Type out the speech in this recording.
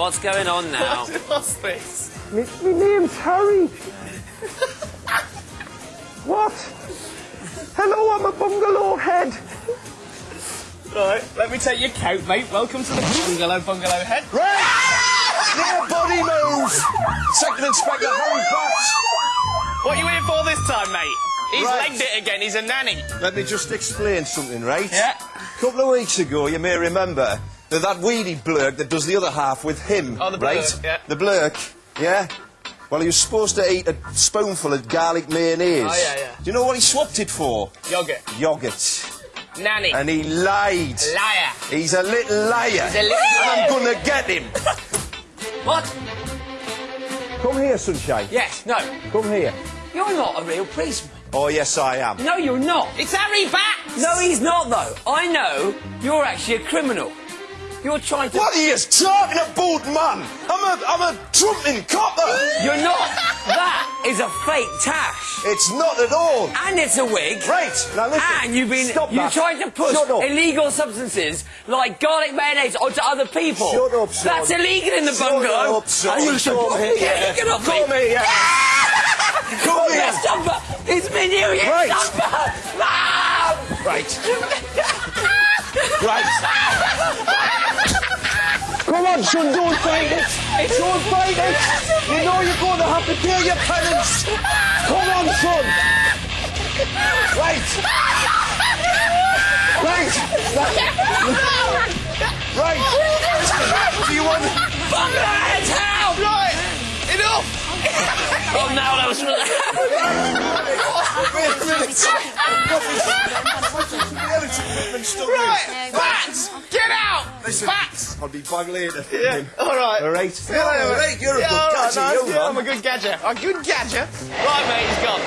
what's going on now? What's this? Me, me name's Harry. what? Hello, I'm a bungalow head. Right, let me take your coat, mate. Welcome to the bungalow, bungalow head. Right! Near body move! Second Inspector Harry Batts. What are you here for this time, mate? He's Right. legged it again. He's a nanny. Let me just explain something, right? Yeah. A couple of weeks ago, you may remember that that weedy blurk that does the other half with him, Oh, the right? blurk, yeah. The blurk, yeah? Well, he was supposed to eat a spoonful of garlic mayonnaise. Oh, yeah, yeah. Do you know what he swapped it for? Yogurt. Yoghurt. Nanny. And he lied. Liar. He's a little liar. He's a little And I'm gonna get him. What? Come here, sunshine. Yes, no. Come here. You're not a real policeman. Oh, yes, I am. No, you're not. It's Harry Batts. No, he's not, though. I know you're actually a criminal. You're trying to. What are you talking about, man? I'm a, I'm a trumping copper. You're not. That is a fake tash. It's not at all. And it's a wig. Right, now listen. And you've been Stop you that. tried to push illegal substances like garlic mayonnaise onto other people. Shut up, son. That's illegal in the Shut bungalow. up, son. And you should Come here. Yeah, get off me. Come here. Come here. Yes, Stumper! It's been you, yes, Right. Right. right. On, son, don't fight it. Don't fight it. You know you're going to have to pay your penance. Come on, son. Right. Right. Right. Do you want... Bungalow head's help! Right. Enough. Oh, no, that was really... Wait a minute. Right. Batts. Get. Listen. Batts. I'll be back later. Yeah. All right. All right. Yeah, All right, you're a yeah, good all right, gadget, nice. you, Yeah. I'm a good gadget. A good gadget. Right, mate, he's gone.